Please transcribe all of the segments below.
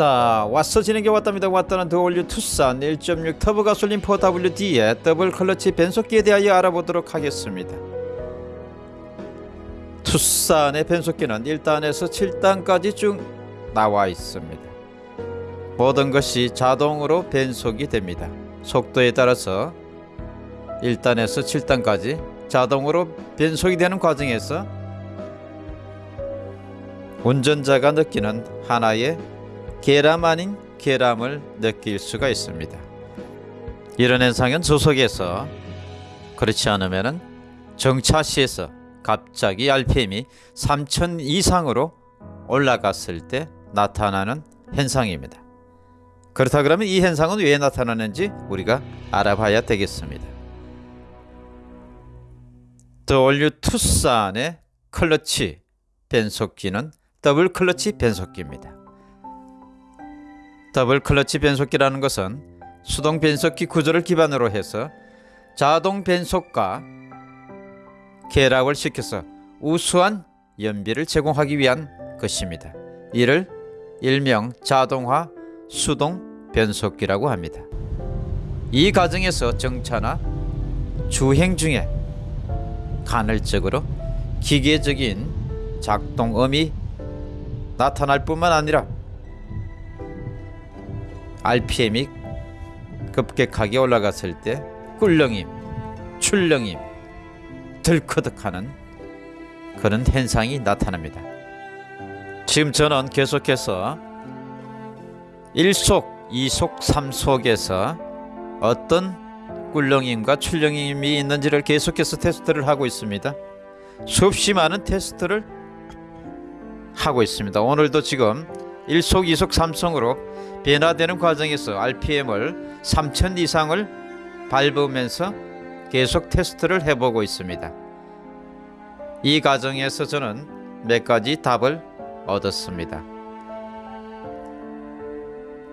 왔다. 왔어 진행해 왔답니다. 왔다는 The all new 투싼 1.6 터보 가솔린 4WD의 더블 클러치 변속기에 대하여 알아보도록 하겠습니다. 투싼의 변속기는 1단에서 7단까지 쭉 나와 있습니다. 모든 것이 자동으로 변속이 됩니다. 속도에 따라서 1단에서 7단까지 자동으로 변속이 되는 과정에서 운전자가 느끼는 하나의 계람 아닌 계람을 느낄 수가 있습니다. 이런 현상은 조속에서 그렇지 않으면 정차시에서 갑자기 RPM이 3000 이상으로 올라갔을 때 나타나는 현상입니다. 그렇다 그러면 이 현상은 왜 나타나는지 우리가 알아봐야 되겠습니다. The all new 투싼의 클러치 변속기는 더블 클러치 변속기입니다. 더블 클러치 변속기라는 것은 수동 변속기 구조를 기반으로 해서 자동 변속과 결합을 시켜서 우수한 연비를 제공하기 위한 것입니다. 이를 일명 자동화 수동 변속기라고 합니다. 이 과정에서 정차나 주행 중에 간헐적으로 기계적인 작동음이 나타날 뿐만 아니라 RPM이 급격하게 올라갔을 때 꿀렁임, 출렁임, 들커덕하는 그런 현상이 나타납니다. 지금 저는 계속해서 1속, 2속, 3속에서 어떤 꿀렁임과 출렁임이 있는지를 계속해서 테스트를 하고 있습니다. 수없이 많은 테스트를 하고 있습니다. 오늘도 지금 1속, 2속, 3속으로 변화되는 과정에서 RPM을 3000 이상을 밟으면서 계속 테스트를 해보고 있습니다. 이 과정에서 저는 몇 가지 답을 얻었습니다.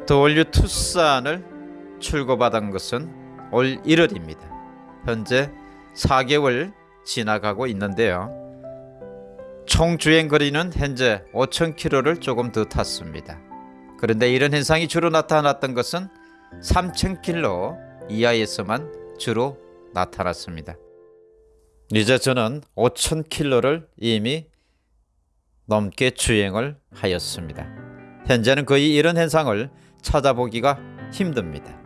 더올류 투싼을 출고받은 것은 올 1월입니다. 현재 4개월 지나가고 있는데요. 총 주행 거리는 현재 5,000km를 조금 더 탔습니다. 그런데 이런 현상이 주로 나타났던 것은 3,000km 이하에서만 주로 나타났습니다. 이제 저는 5,000km를 이미 넘게 주행을 하였습니다. 현재는 거의 이런 현상을 찾아보기가 힘듭니다.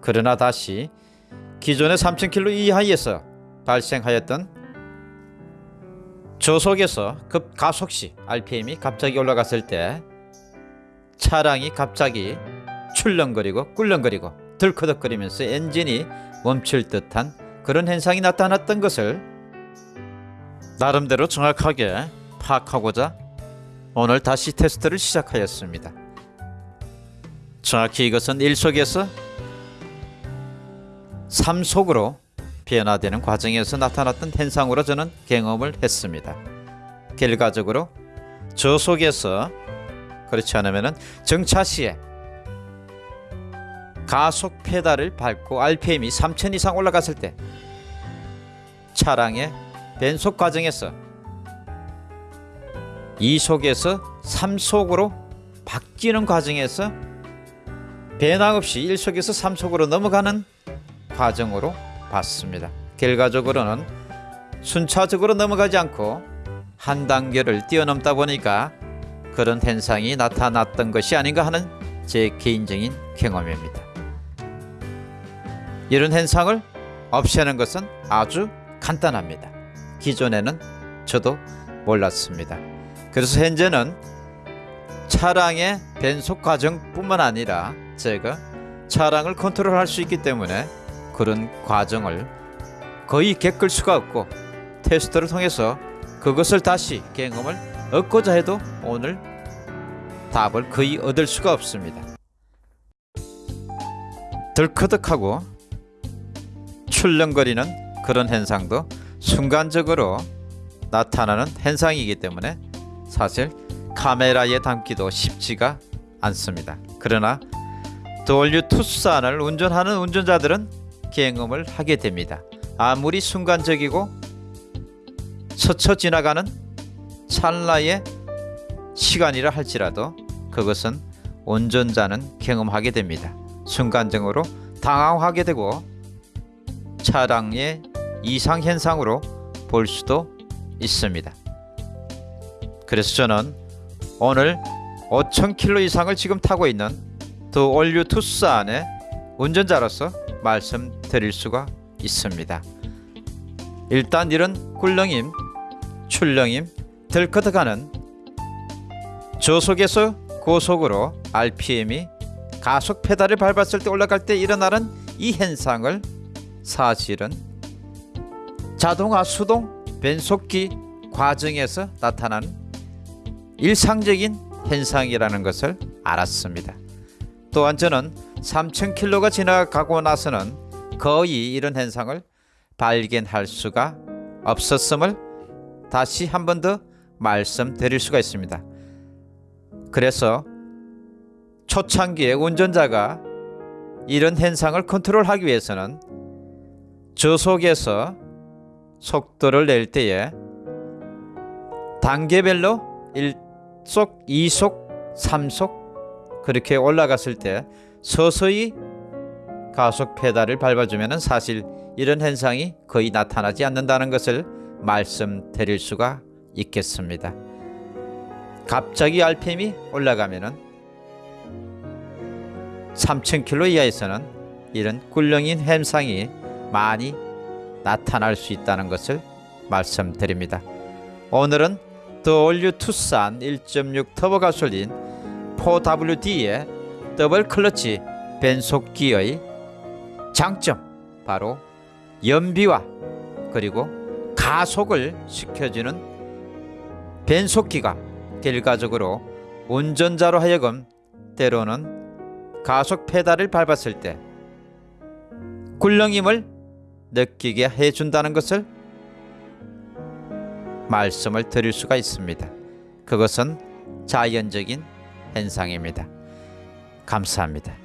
그러나 다시 기존의 3,000km 이하에서 발생하였던 저속에서 급 가속 시 RPM이 갑자기 올라갔을 때 차량이 갑자기 출렁거리고 꿀렁거리고 들커덕거리면서 엔진이 멈출 듯한 그런 현상이 나타났던 것을 나름대로 정확하게 파악하고자 오늘 다시 테스트를 시작하였습니다. 정확히 이것은 1속에서 3속으로 변화되는 과정에서 나타났던 현상으로 저는 경험을 했습니다. 결과적으로 저속에서 그렇지 않으면 정차 시에 가속 페달을 밟고 RPM이 3000 이상 올라갔을 때 차량의 변속 과정에서 2속에서 3속으로 바뀌는 과정에서 변화 없이 1속에서 3속으로 넘어가는 과정으로 봤습니다. 결과적으로는 순차적으로 넘어가지 않고 한 단계를 뛰어넘다 보니까 그런 현상이 나타났던 것이 아닌가 하는 제 개인적인 경험입니다. 이런 현상을 없애는 것은 아주 간단합니다. 기존에는 저도 몰랐습니다. 그래서 현재는 차량의 변속 과정뿐만 아니라 제가 차량을 컨트롤할 수 있기 때문에 그런 과정을 거의 겪을 수가 없고 테스트를 통해서 그것을 다시 경험을 얻고자 해도 오늘 답을 거의 얻을 수가 없습니다. 덜커덕하고 출렁거리는 그런 현상도 순간적으로 나타나는 현상이기 때문에 사실 카메라에 담기도 쉽지가 않습니다. 그러나 도올류 투싼을 운전하는 운전자들은 경험을 하게 됩니다. 아무리 순간적이고 스쳐 지나가는 찰나의 시간이라 할지라도 그것은 운전자는 경험하게 됩니다. 순간적으로 당황하게 되고 차량의 이상 현상으로 볼 수도 있습니다. 그래서 저는 오늘 5,000km 이상을 지금 타고 있는 The all new 투싼의 운전자로서 말씀드릴 수가 있습니다. 일단 이런 꿀렁임, 출렁임, 들커덕하는 저속에서 고속으로 RPM이 가속 페달을 밟았을 때 올라갈 때 일어나는 이 현상을 사실은 자동화 수동 변속기 과정에서 나타나는 일상적인 현상이라는 것을 알았습니다. 또한 저는 3,000km가 지나가고 나서는 거의 이런 현상을 발견할 수가 없었음을 다시 한 번 더 말씀드릴 수가 있습니다. 그래서 초창기에 운전자가 이런 현상을 컨트롤하기 위해서는 저속에서 속도를 낼 때에 단계별로 1속, 2속, 3속 그렇게 올라갔을 때 서서히 가속 페달을 밟아주면 사실 이런 현상이 거의 나타나지 않는다는 것을 말씀드릴 수가 있겠습니다. 갑자기 RPM이 올라가면은 3000km 이하에서는 이런 꿀렁인 현상이 많이 나타날 수 있다는 것을 말씀드립니다. 오늘은 The all new 투싼 1.6 터보 가솔린 4WD의 더블 클러치 변속기의 장점 바로 연비와 그리고 가속을 시켜주는 변속기가 결과적으로 운전자로 하여금 때로는 가속 페달을 밟았을 때 굴렁임을 느끼게 해준다는 것을 말씀을 드릴 수가 있습니다. 그것은 자연적인 현상입니다. 감사합니다.